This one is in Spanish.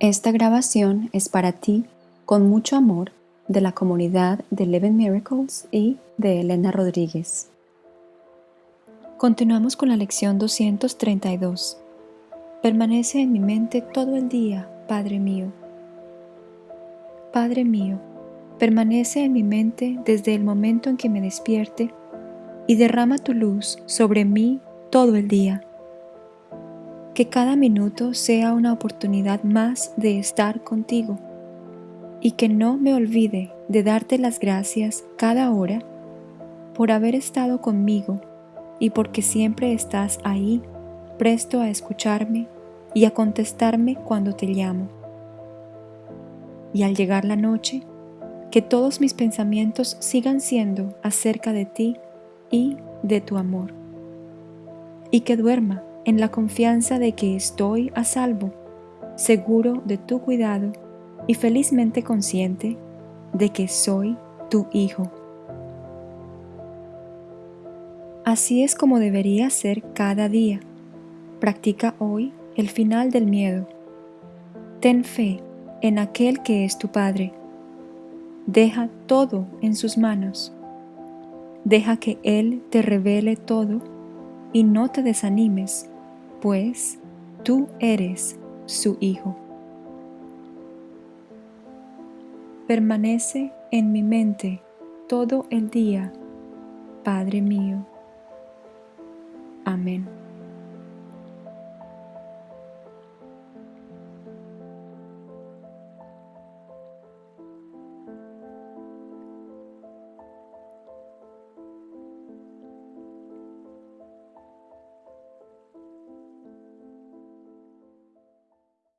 Esta grabación es para ti, con mucho amor, de la comunidad de Eleven Miracles y de Elena Rodríguez. Continuamos con la lección 232. Permanece en mi mente todo el día, Padre mío. Padre mío, permanece en mi mente desde el momento en que me despierte y derrama tu luz sobre mí todo el día que cada minuto sea una oportunidad más de estar contigo y que no me olvide de darte las gracias cada hora por haber estado conmigo y porque siempre estás ahí presto a escucharme y a contestarme cuando te llamo. Y al llegar la noche, que todos mis pensamientos sigan siendo acerca de ti y de tu amor. Y que duerma en la confianza de que estoy a salvo, seguro de tu cuidado y felizmente consciente de que soy tu hijo. Así es como debería ser cada día. Practica hoy el final del miedo. Ten fe en aquel que es tu Padre. Deja todo en sus manos. Deja que Él te revele todo y no te desanimes pues tú eres su Hijo. Permanece en mi mente todo el día, Padre mío. Amén.